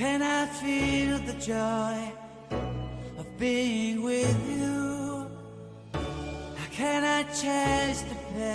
can I feel the joy of being with you? How can I chase the pain?